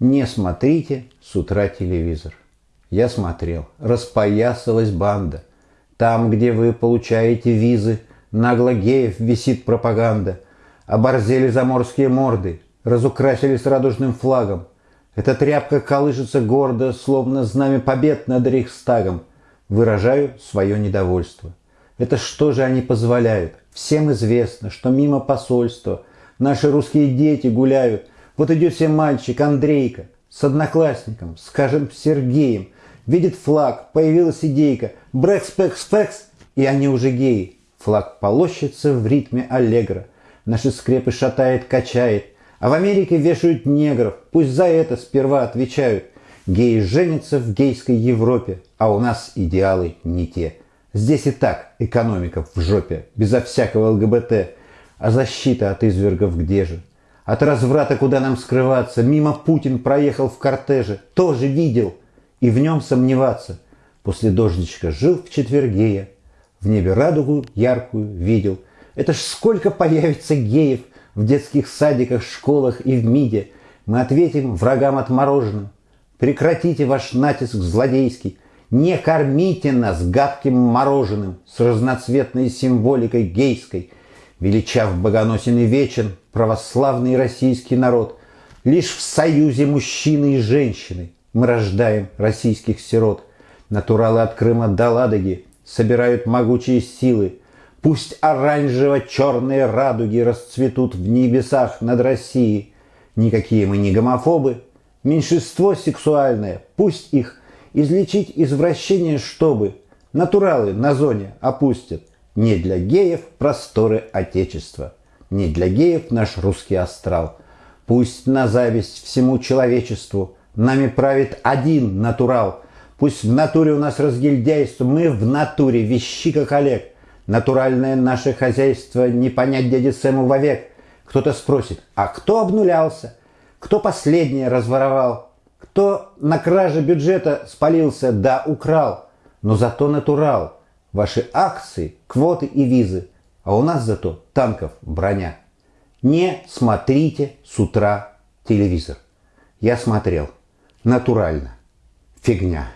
Не смотрите с утра телевизор. Я смотрел. Распоясалась банда. Там, где вы получаете визы, нагло геев висит пропаганда. Оборзели заморские морды, разукрасились радужным флагом. Эта тряпка колышется гордо, словно знамя побед над Рейхстагом. Выражаю свое недовольство. Это что же они позволяют? Всем известно, что мимо посольства наши русские дети гуляют. Вот идет себе мальчик Андрейка с одноклассником, скажем, Сергеем. Видит флаг, появилась идейка. Брэкс-пэкс-пэкс, и они уже геи. Флаг полощется в ритме аллегро. Наши скрепы шатает, качает. А в Америке вешают негров. Пусть за это сперва отвечают. Геи женятся в гейской Европе, а у нас идеалы не те. Здесь и так экономика в жопе, безо всякого ЛГБТ. А защита от извергов где же? От разврата куда нам скрываться? Мимо Путин проехал в кортеже. Тоже видел. И в нем сомневаться. После дождичка жил в четверге я. В небе радугу яркую видел. Это ж сколько появится геев в детских садиках, школах и в МИДе. Мы ответим врагам отмороженным. Прекратите ваш натиск злодейский. Не кормите нас гадким мороженым с разноцветной символикой гейской. Величав богоносен и вечен православный российский народ. Лишь в союзе мужчины и женщины мы рождаем российских сирот. Натуралы от Крыма до Ладоги собирают могучие силы. Пусть оранжево-черные радуги расцветут в небесах над Россией. Никакие мы не гомофобы. Меньшинство сексуальное, пусть их излечить извращение, чтобы натуралы на зоне опустят. Не для геев просторы Отечества, не для геев наш русский астрал. Пусть на зависть всему человечеству нами правит один натурал. Пусть в натуре у нас разгильдяйство, мы в натуре вещи как Олег. Натуральное наше хозяйство не понять дяде Сэму вовек. Кто-то спросит, а кто обнулялся? Кто последнее разворовал? Кто на краже бюджета спалился, да украл, но зато натурал. Ваши акции, квоты и визы, а у нас зато танков броня. Не смотрите с утра телевизор. Я смотрел. Натурально. Фигня.